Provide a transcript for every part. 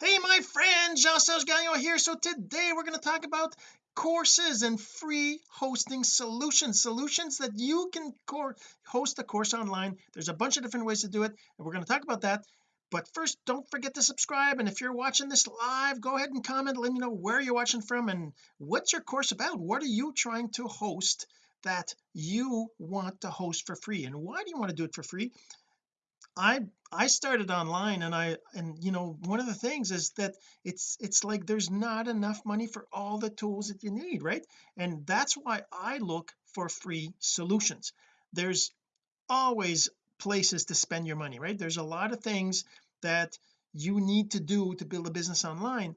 hey my friend Jean-Serge Gagnon here. So today we're going to talk about courses and free hosting solutions solutions that you can host a course online. There's a bunch of different ways to do it and we're going to talk about that. But first don't forget to subscribe and if you're watching this live go ahead and comment let me know where you're watching from and what's your course about? What are you trying to host that you want to host for free and why do you want to do it for free I I started online and I and you know one of the things is that it's it's like there's not enough money for all the tools that you need right? And that's why I look for free solutions. There's always places to spend your money right? There's a lot of things that you need to do to build a business online.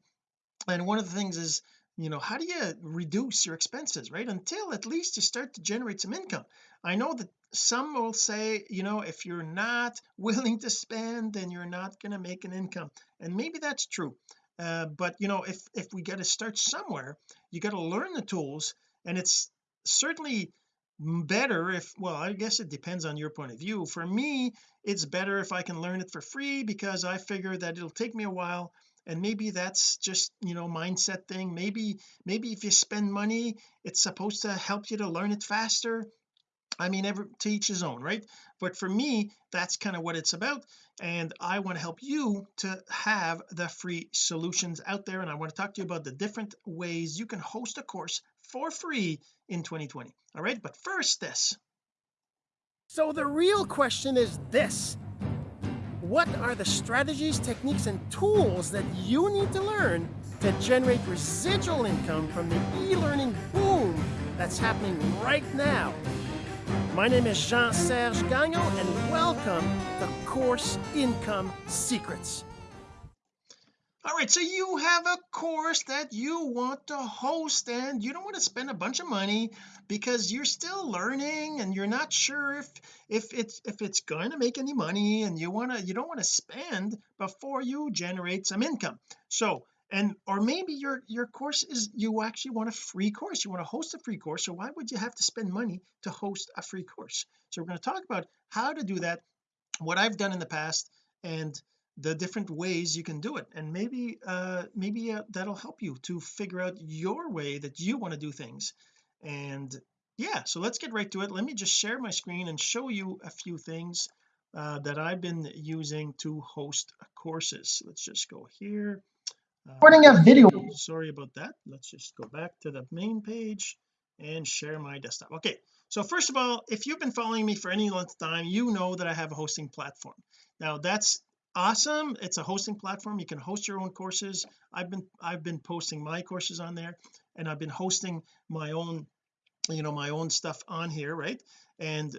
And one of the things is you know how do you reduce your expenses right? Until at least you start to generate some income. I know that some will say you know if you're not willing to spend then you're not going to make an income. And maybe that's true. Uh, but you know if if we got to start somewhere you got to learn the tools and it's certainly better if well I guess it depends on your point of view. For me it's better if I can learn it for free because I figure that it'll take me a while and maybe that's just you know mindset thing. Maybe maybe if you spend money it's supposed to help you to learn it faster. I mean every to each his own right? But for me that's kind of what it's about. And I want to help you to have the free solutions out there. And I want to talk to you about the different ways you can host a course for free in 2020 all right? But first this. So the real question is this what are the strategies techniques and tools that you need to learn to generate residual income from the e-learning boom that's happening right now my name is Jean-Serge Gagnon, and welcome to Course Income Secrets. All right, so you have a course that you want to host and you don't want to spend a bunch of money because you're still learning and you're not sure if if it's if it's going to make any money and you want to you don't want to spend before you generate some income. So and or maybe your your course is you actually want a free course you want to host a free course so why would you have to spend money to host a free course? So we're going to talk about how to do that what I've done in the past and the different ways you can do it. And maybe uh maybe uh, that'll help you to figure out your way that you want to do things. And yeah so let's get right to it. Let me just share my screen and show you a few things uh, that I've been using to host courses. Let's just go here. Recording a video. sorry about that. Let's just go back to the main page and share my desktop. Okay so first of all if you've been following me for any length of time you know that I have a hosting platform. Now that's awesome. It's a hosting platform. You can host your own courses. I've been I've been posting my courses on there and I've been hosting my own you know my own stuff on here right? And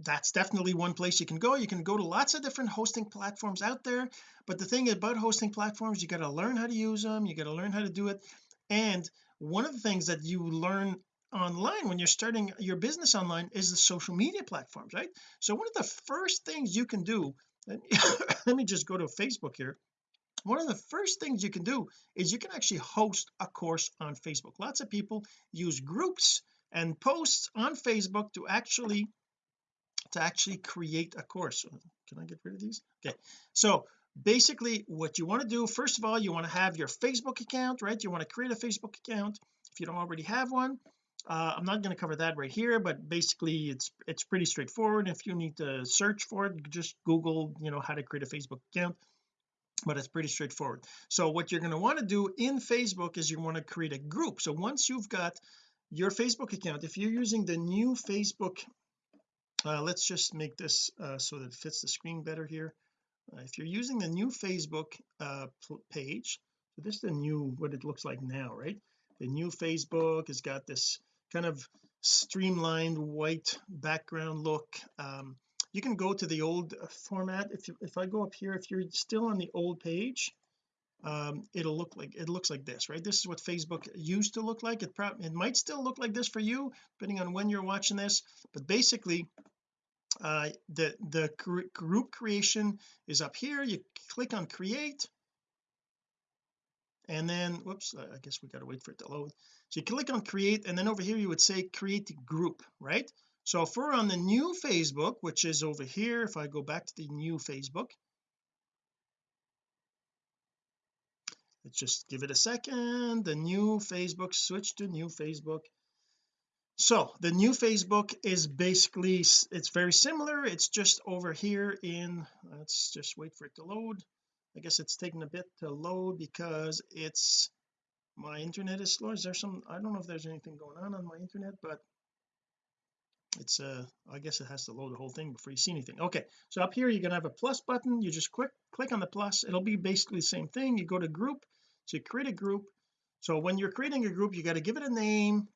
that's definitely one place you can go. You can go to lots of different hosting platforms out there but the thing about hosting platforms you got to learn how to use them you got to learn how to do it. And one of the things that you learn online when you're starting your business online is the social media platforms right? So one of the first things you can do let me just go to Facebook here. One of the first things you can do is you can actually host a course on Facebook. Lots of people use groups and posts on Facebook to actually to actually create a course. Uh, can I get rid of these? Okay. So basically what you want to do first of all you want to have your Facebook account right? You want to create a Facebook account. If you don't already have one uh, I'm not going to cover that right here but basically it's it's pretty straightforward. If you need to search for it just google you know how to create a Facebook account but it's pretty straightforward. So what you're going to want to do in Facebook is you want to create a group. So once you've got your Facebook account if you're using the new Facebook uh, let's just make this uh, so that it fits the screen better here. Uh, if you're using the new Facebook uh, page so this is the new what it looks like now right? The new Facebook has got this kind of streamlined white background look. Um, you can go to the old format. If you, if I go up here if you're still on the old page um, it'll look like it looks like this right? This is what Facebook used to look like. It probably it might still look like this for you depending on when you're watching this. But basically uh the the group creation is up here. You click on create. And then whoops I guess we got to wait for it to load so you click on create and then over here you would say create group right? So if we're on the new Facebook which is over here if I go back to the new Facebook let's just give it a second. The new Facebook switch to new Facebook. So the new Facebook is basically it's very similar. It's just over here in let's just wait for it to load. I guess it's taking a bit to load because it's my internet is slow. Is there some I don't know if there's anything going on on my internet but it's uh I guess it has to load the whole thing before you see anything. Okay so up here you're gonna have a plus button. You just click click on the plus. It'll be basically the same thing. You go to group so you create a group. So when you're creating a group you got to give it a name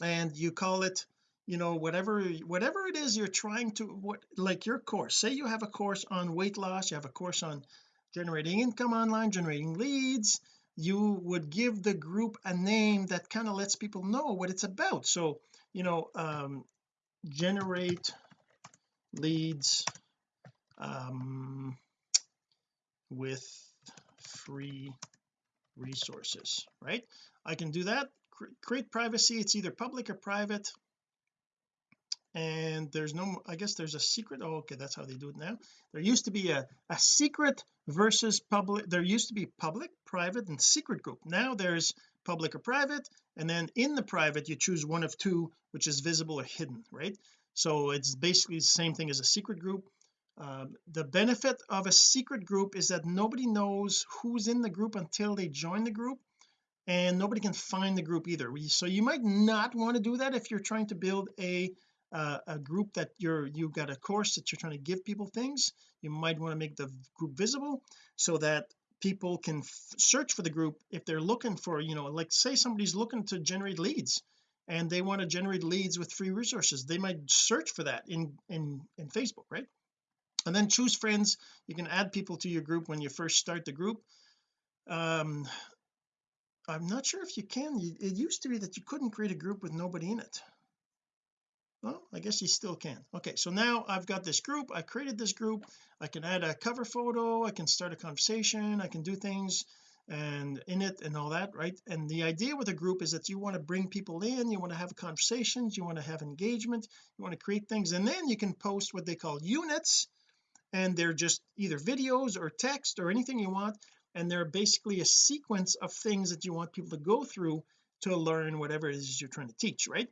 and you call it you know whatever whatever it is you're trying to what like your course. Say you have a course on weight loss. You have a course on generating income online generating leads you would give the group a name that kind of lets people know what it's about. So you know um generate leads um with free resources right? I can do that. Create privacy. It's either public or private and there's no I guess there's a secret oh okay that's how they do it now. There used to be a, a secret versus public there used to be public private and secret group. Now there's public or private and then in the private you choose one of two which is visible or hidden right? So it's basically the same thing as a secret group. Um, the benefit of a secret group is that nobody knows who's in the group until they join the group and nobody can find the group either. So you might not want to do that if you're trying to build a uh, a group that you're you've got a course that you're trying to give people things you might want to make the group visible so that people can search for the group if they're looking for you know like say somebody's looking to generate leads and they want to generate leads with free resources they might search for that in in in Facebook right? And then choose friends you can add people to your group when you first start the group. Um I'm not sure if you can it used to be that you couldn't create a group with nobody in it well I guess you still can. Okay so now I've got this group. I created this group. I can add a cover photo. I can start a conversation. I can do things and in it and all that right? And the idea with a group is that you want to bring people in you want to have conversations you want to have engagement you want to create things and then you can post what they call units and they're just either videos or text or anything you want and they're basically a sequence of things that you want people to go through to learn whatever it is you're trying to teach right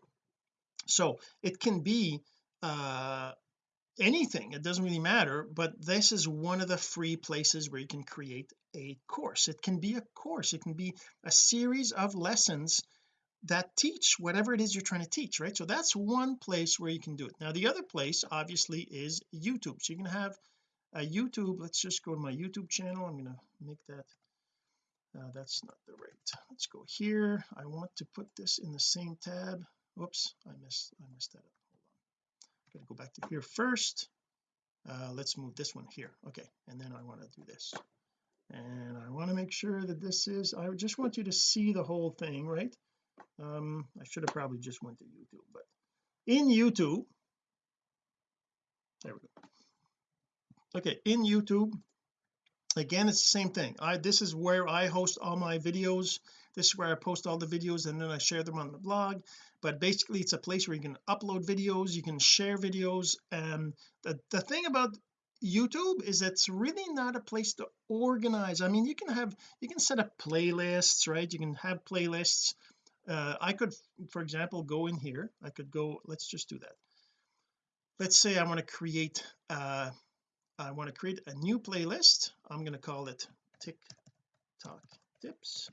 so it can be uh anything it doesn't really matter but this is one of the free places where you can create a course. It can be a course it can be a series of lessons that teach whatever it is you're trying to teach right? So that's one place where you can do it. Now the other place obviously is YouTube. So you can have a YouTube let's just go to my YouTube channel. I'm going to make that uh, that's not the right let's go here. I want to put this in the same tab whoops I missed I missed that. Up hold on. Gotta go back to here first. Uh, let's move this one here. Okay and then I want to do this. And I want to make sure that this is I just want you to see the whole thing right? Um I should have probably just went to YouTube but in YouTube there we go. Okay in YouTube again it's the same thing. I this is where I host all my videos. This is where I post all the videos and then I share them on the blog. But basically it's a place where you can upload videos you can share videos and the, the thing about YouTube is it's really not a place to organize. I mean you can have you can set up playlists right? You can have playlists. Uh, I could for example go in here. I could go let's just do that. Let's say I want to create uh I want to create a new playlist. I'm going to call it TikTok tips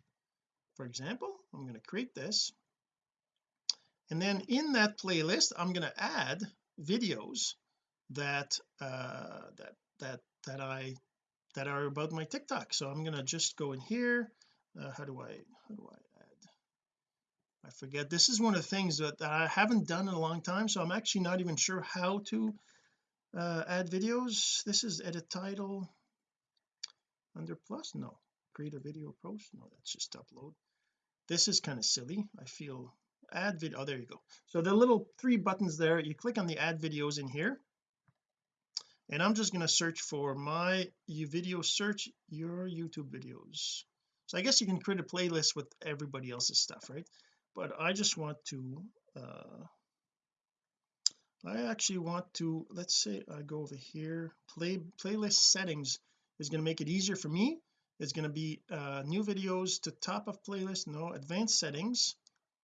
for example. I'm going to create this. And then in that playlist I'm going to add videos that uh that that that I that are about my TikTok. So I'm going to just go in here. Uh, how do I how do I add? I forget. This is one of the things that, that I haven't done in a long time so I'm actually not even sure how to uh, add videos. This is edit title. Under plus? No. Create a video post? No that's just upload. This is kind of silly. I feel add video oh there you go. So the little three buttons there you click on the add videos in here. And I'm just going to search for my video search your YouTube videos. So I guess you can create a playlist with everybody else's stuff right? But I just want to uh I actually want to let's say I go over here. Play playlist settings is going to make it easier for me. It's going to be uh new videos to top of playlist no advanced settings.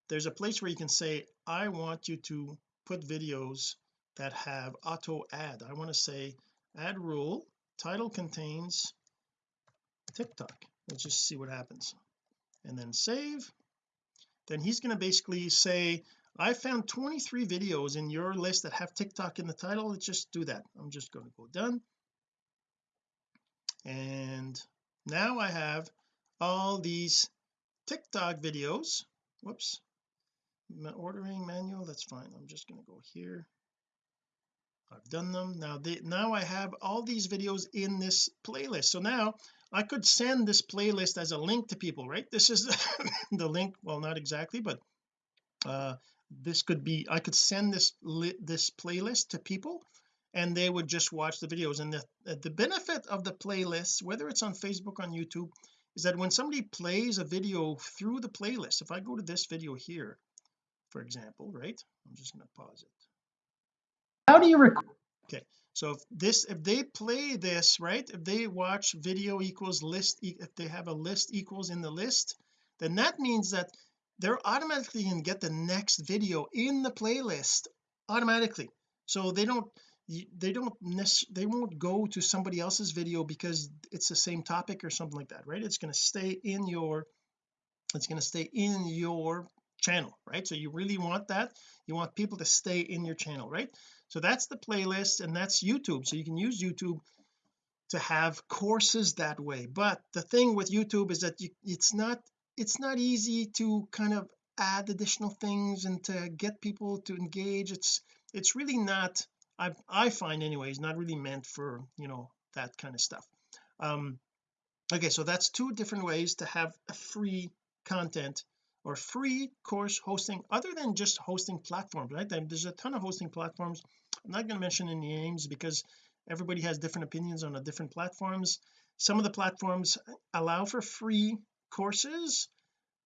There's a place where you can say I want you to put videos that have auto add. I want to say add rule title contains TikTok. Let's just see what happens. And then save. Then he's going to basically say I found 23 videos in your list that have TikTok in the title. Let's just do that. I'm just going to go done. And now I have all these TikTok videos. Whoops. Ordering manual that's fine. I'm just going to go here. I've done them. Now they now I have all these videos in this playlist. So now I could send this playlist as a link to people right? This is the link well not exactly but uh this could be I could send this this playlist to people and they would just watch the videos. And the the benefit of the playlist whether it's on Facebook on YouTube is that when somebody plays a video through the playlist if I go to this video here for example right? I'm just going to pause it. How do you record? Okay so if this if they play this right if they watch video equals list if they have a list equals in the list then that means that they're automatically going to get the next video in the playlist automatically. So they don't they don't they won't go to somebody else's video because it's the same topic or something like that right? It's going to stay in your it's going to stay in your channel right? So you really want that. You want people to stay in your channel right? So that's the playlist and that's YouTube. So you can use YouTube to have courses that way. But the thing with YouTube is that you, it's not it's not easy to kind of add additional things and to get people to engage. It's it's really not I I find anyways not really meant for you know that kind of stuff. Um okay so that's two different ways to have a free content or free course hosting other than just hosting platforms right? There's a ton of hosting platforms. I'm not going to mention any names because everybody has different opinions on the different platforms. Some of the platforms allow for free courses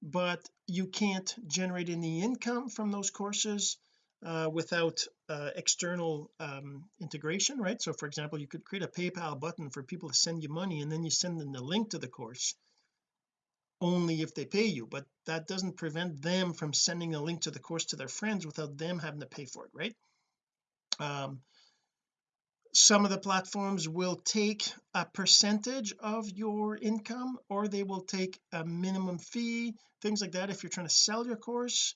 but you can't generate any income from those courses uh, without uh, external um, integration right? So for example you could create a PayPal button for people to send you money and then you send them the link to the course only if they pay you but that doesn't prevent them from sending a link to the course to their friends without them having to pay for it right? Um, some of the platforms will take a percentage of your income or they will take a minimum fee things like that if you're trying to sell your course.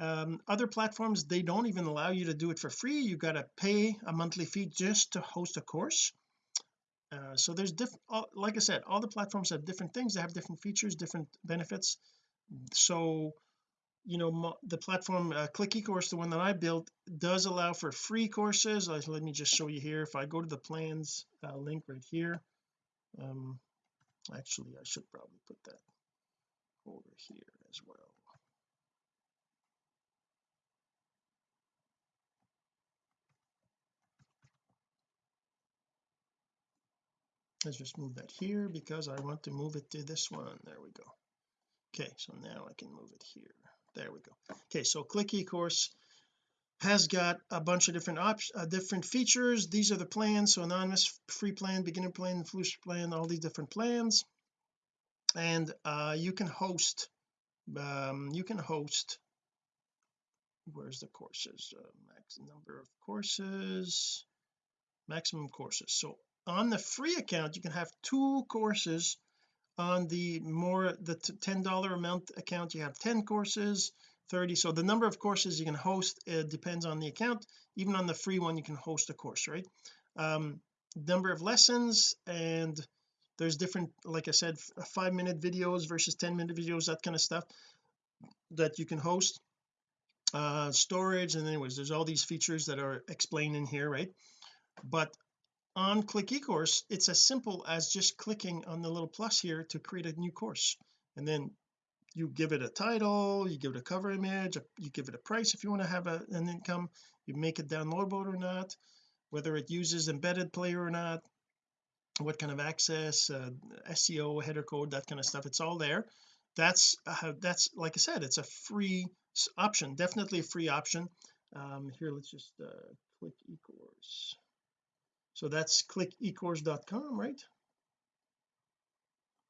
Um, other platforms they don't even allow you to do it for free. You got to pay a monthly fee just to host a course. Uh, so there's different like I said all the platforms have different things. They have different features different benefits. So you know the platform uh, click ecourse the one that I built does allow for free courses. Uh, let me just show you here. If I go to the plans uh, link right here um actually I should probably put that over here as well. Let's just move that here because I want to move it to this one. There we go. Okay so now I can move it here there we go. Okay so click ecourse has got a bunch of different options uh, different features. These are the plans so anonymous free plan beginner plan influencer plan all these different plans. And uh, you can host um, you can host where's the courses? Uh, max number of courses maximum courses. So on the free account you can have two courses on the more the $10 amount account you have 10 courses 30 so the number of courses you can host it depends on the account. Even on the free one you can host a course right? Um number of lessons and there's different like I said five minute videos versus 10 minute videos that kind of stuff that you can host. Uh storage and anyways there's all these features that are explained in here right? But on click ecourse it's as simple as just clicking on the little plus here to create a new course. And then you give it a title you give it a cover image you give it a price if you want to have a, an income you make it downloadable or not whether it uses embedded player or not what kind of access uh, SEO header code that kind of stuff it's all there. That's uh, that's like I said it's a free option definitely a free option. Um here let's just uh, click ecourse so that's clickecourse.com right?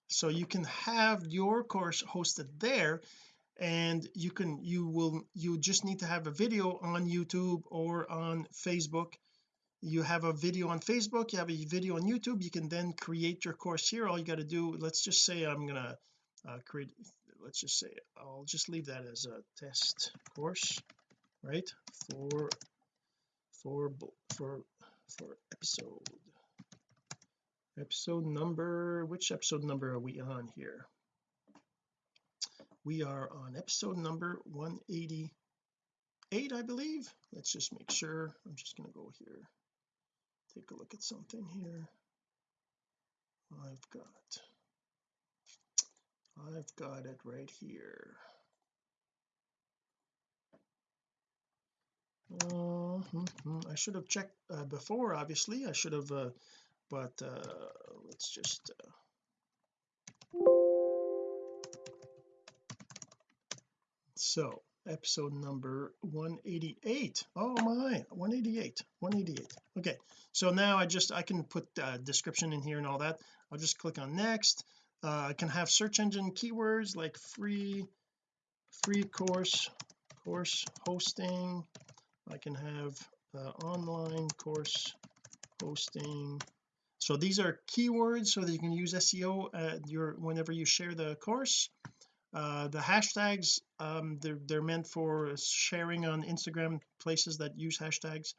So you can have your course hosted there and you can you will you just need to have a video on YouTube or on Facebook. You have a video on Facebook you have a video on YouTube you can then create your course here. All you got to do let's just say I'm gonna uh, create let's just say I'll just leave that as a test course right? For for for for episode episode number which episode number are we on here? We are on episode number 188 I believe. Let's just make sure. I'm just going to go here. Take a look at something here. I've got I've got it right here uh, hmm, hmm, I should have checked uh, before obviously. I should have uh, but uh, let's just uh, so episode number 188 oh my. 188 188 okay. So now I just I can put uh, description in here and all that. I'll just click on next. Uh, I can have search engine keywords like free free course course hosting I can have uh, online course hosting. So these are keywords so that you can use SEO uh, your whenever you share the course. Uh, the hashtags um, they're, they're meant for sharing on Instagram places that use hashtags.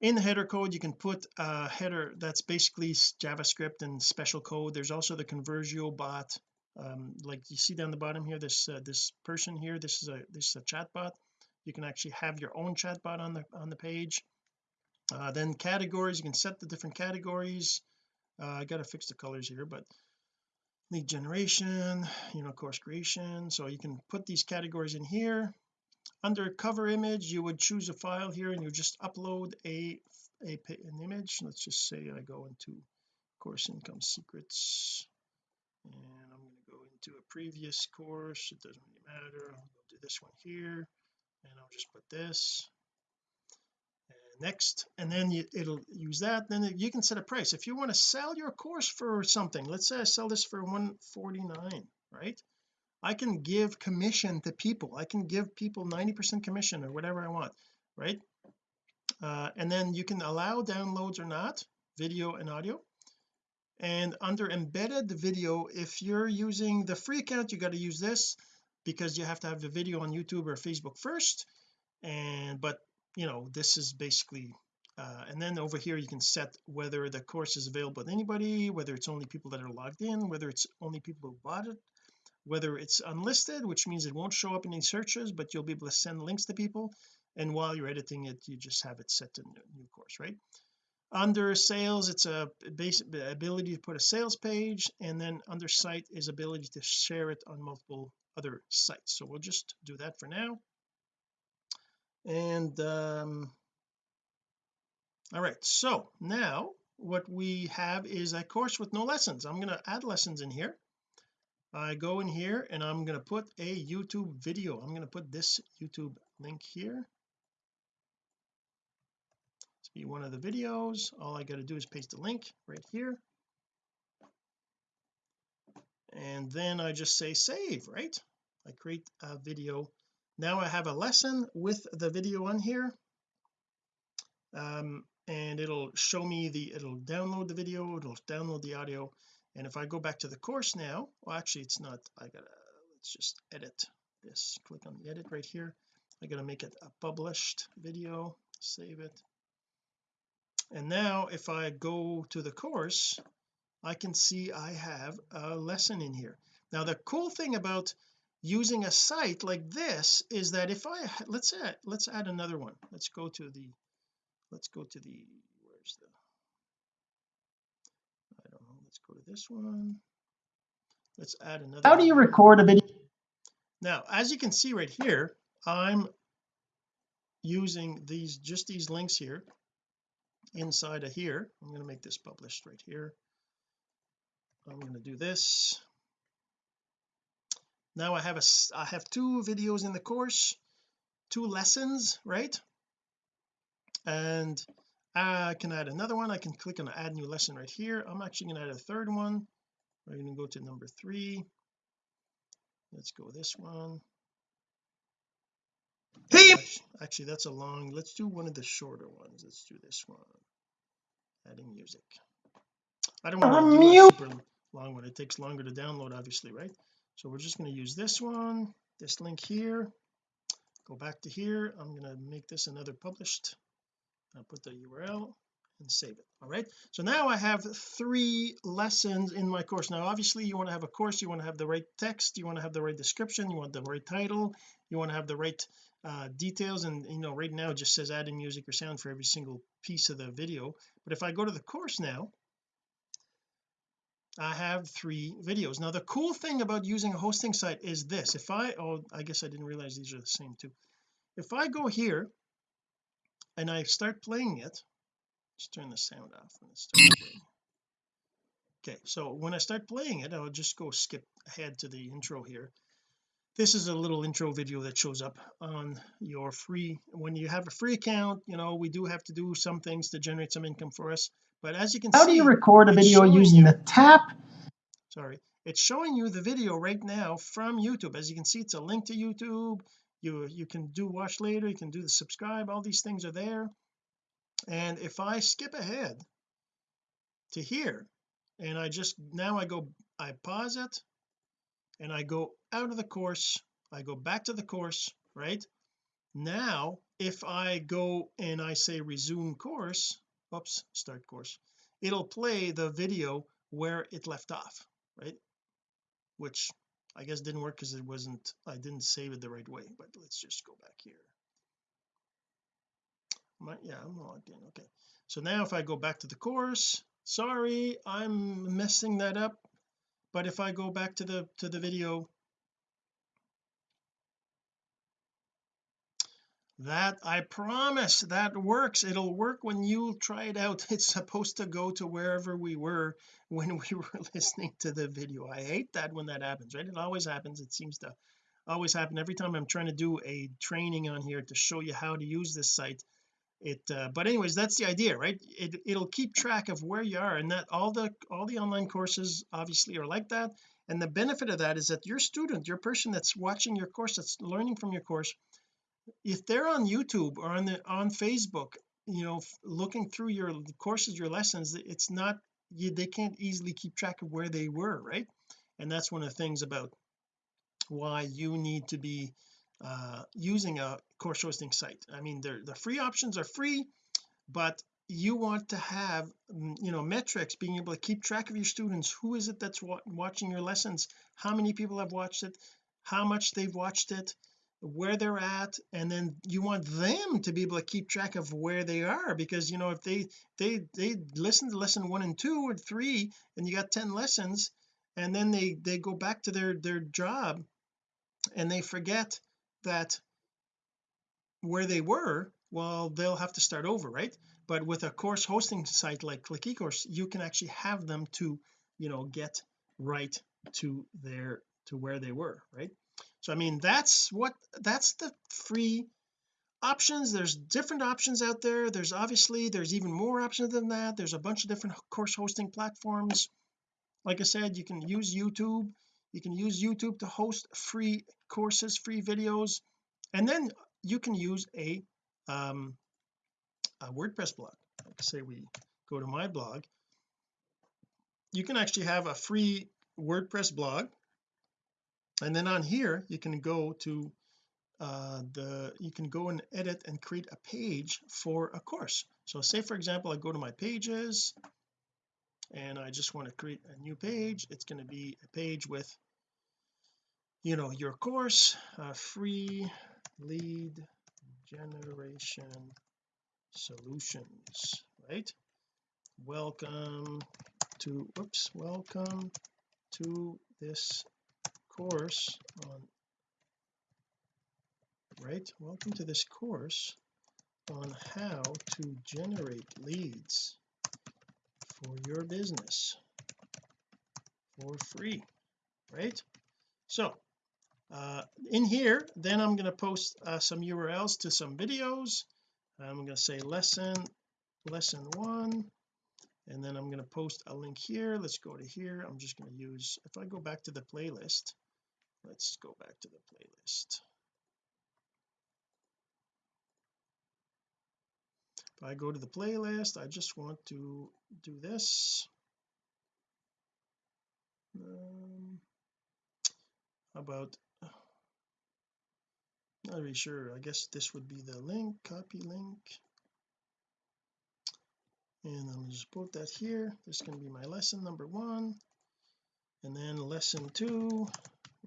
In the header code you can put a header that's basically JavaScript and special code. There's also the Conversio bot. Um, like you see down the bottom here this uh, this person here this is a this is a chat bot you can actually have your own chatbot on the on the page. Uh, then categories you can set the different categories. Uh, I gotta fix the colors here but lead generation you know course creation. So you can put these categories in here. Under cover image you would choose a file here and you just upload a, a an image. Let's just say I go into course income secrets and I'm going to go into a previous course. It doesn't really matter. I'll do this one here and I'll just put this. Next. And then you, it'll use that. Then you can set a price. If you want to sell your course for something let's say I sell this for 149 right? I can give commission to people. I can give people 90 percent commission or whatever I want right? Uh, and then you can allow downloads or not video and audio. And under embedded video if you're using the free account you got to use this because you have to have the video on YouTube or Facebook first. And but you know this is basically uh, and then over here you can set whether the course is available to anybody whether it's only people that are logged in whether it's only people who bought it whether it's unlisted which means it won't show up in any searches but you'll be able to send links to people. And while you're editing it you just have it set to new course right? Under sales it's a basic ability to put a sales page and then under site is ability to share it on multiple other sites. So we'll just do that for now. And um all right. So now what we have is a course with no lessons. I'm going to add lessons in here. I go in here and I'm going to put a YouTube video. I'm going to put this YouTube link here. To be one of the videos. All I got to do is paste the link right here. And then I just say save right I create a video. Now I have a lesson with the video on here. Um, and it'll show me the it'll download the video it'll download the audio. And if I go back to the course now well actually it's not I gotta let's just edit this. Click on the edit right here. I gotta make it a published video. Save it. And now if I go to the course I can see I have a lesson in here. Now the cool thing about using a site like this is that if I let's add let's add another one. Let's go to the let's go to the where's the I don't know let's go to this one. Let's add another how do you record a video? Now as you can see right here I'm using these just these links here inside of here. I'm going to make this published right here. I'm going to do this now I have a I have two videos in the course two lessons right? And I can add another one. I can click on add new lesson right here. I'm actually going to add a third one. We're going to go to number three. Let's go this one. Hey! Actually, that's a long let's do one of the shorter ones. Let's do this one. Adding music. I don't want to do a super long one. It takes longer to download obviously right so we're just going to use this one this link here. Go back to here. I'm going to make this another published. I'll put the URL and save it. All right? So now I have three lessons in my course. Now obviously you want to have a course. You want to have the right text. You want to have the right description. You want the right title. You want to have the right uh, details. And you know right now it just says adding music or sound for every single piece of the video. But if I go to the course now I have three videos. Now the cool thing about using a hosting site is this. If I oh I guess I didn't realize these are the same too. If I go here and I start playing it just turn the sound off when it starts playing. Okay so when I start playing it I'll just go skip ahead to the intro here. This is a little intro video that shows up on your free when you have a free account you know we do have to do some things to generate some income for us but as you can see, how see do you record a video using you the tap? Sorry. It's showing you the video right now from YouTube. As you can see it's a link to YouTube. You you can do watch later. You can do the subscribe. All these things are there. And if I skip ahead to here and I just now I go I pause it and I go out of the course. I go back to the course right? Now if I go and I say resume course oops start course. It'll play the video where it left off right? Which I guess didn't work because it wasn't I didn't save it the right way but let's just go back here. My, yeah I'm logged in okay. So now if I go back to the course sorry I'm messing that up but if I go back to the to the video that I promise that works. It'll work when you try it out. It's supposed to go to wherever we were when we were listening to the video. I hate that when that happens right? It always happens. It seems to always happen. Every time I'm trying to do a training on here to show you how to use this site it uh, but anyways that's the idea right? It it'll keep track of where you are and that all the all the online courses obviously are like that. And the benefit of that is that your student your person that's watching your course that's learning from your course if they're on YouTube or on the on Facebook you know looking through your courses your lessons it's not you, they can't easily keep track of where they were right? And that's one of the things about why you need to be uh, using a course hosting site. I mean the free options are free but you want to have you know metrics being able to keep track of your students. Who is it that's wa watching your lessons? How many people have watched it? How much they've watched it where they're at and then you want them to be able to keep track of where they are because you know if they they they listen to lesson one and two or three and you got 10 lessons and then they they go back to their their job and they forget that where they were well they'll have to start over right? But with a course hosting site like click ecourse you can actually have them to you know get right to their to where they were right so I mean that's what that's the free options. There's different options out there. There's obviously there's even more options than that. There's a bunch of different course hosting platforms. Like I said you can use YouTube. You can use YouTube to host free courses free videos. And then you can use a um a WordPress blog. Say we go to my blog. You can actually have a free WordPress blog and then on here you can go to uh the you can go and edit and create a page for a course. So say for example I go to my pages and I just want to create a new page. It's going to be a page with you know your course uh, free lead generation solutions right? Welcome to oops welcome to this course on right welcome to this course on how to generate leads for your business for free right? So uh, in here then I'm going to post uh, some URLs to some videos. I'm going to say lesson lesson one and then I'm going to post a link here. Let's go to here. I'm just going to use if I go back to the playlist let's go back to the playlist. If I go to the playlist I just want to do this. Um, about not really sure. I guess this would be the link copy link. And I'm just put that here. This can be my lesson number one. And then lesson two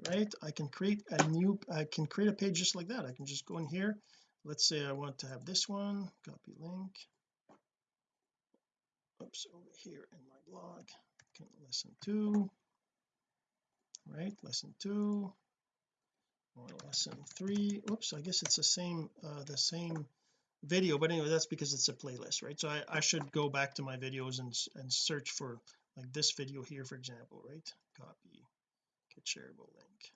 right? I can create a new I can create a page just like that. I can just go in here. Let's say I want to have this one copy link. Oops over here in my blog. Lesson two right? Lesson two. Or lesson three. Oops I guess it's the same uh the same video but anyway that's because it's a playlist right? So I, I should go back to my videos and and search for like this video here for example right? Copy get shareable link.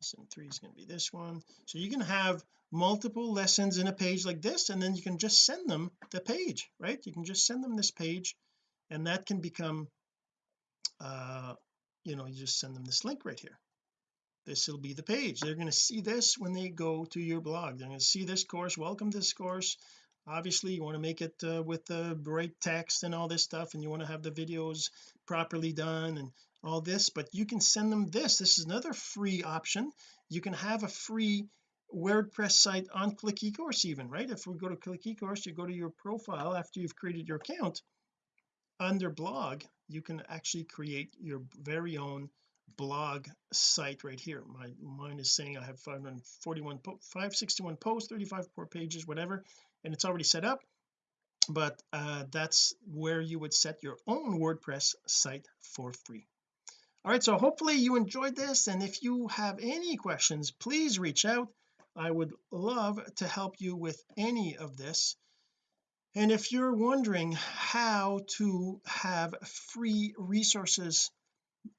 Lesson three is going to be this one. So you can have multiple lessons in a page like this and then you can just send them the page right? You can just send them this page and that can become uh you know you just send them this link right here. This will be the page. They're going to see this when they go to your blog. They're going to see this course welcome to this course. Obviously you want to make it uh, with the bright text and all this stuff and you want to have the videos properly done and all this but you can send them this. This is another free option. You can have a free WordPress site on click eCourse even right? If we go to click eCourse you go to your profile after you've created your account under blog you can actually create your very own blog site right here. My mine is saying I have 541 561 posts 35 pages whatever and it's already set up but uh, that's where you would set your own WordPress site for free all right so hopefully you enjoyed this and if you have any questions please reach out. I would love to help you with any of this. And if you're wondering how to have free resources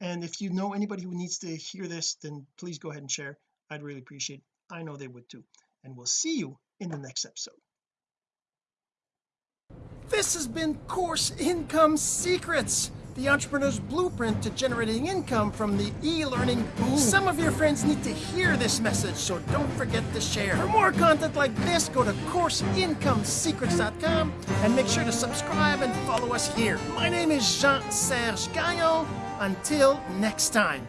and if you know anybody who needs to hear this then please go ahead and share. I'd really appreciate it. I know they would too. And we'll see you in the next episode. This has been course income secrets the entrepreneur's blueprint to generating income from the e-learning. Boom some of your friends need to hear this message so don't forget to share. For more content like this go to courseincomesecrets.com and make sure to subscribe and follow us here. My name is Jean-Serge Gagnon. Until next time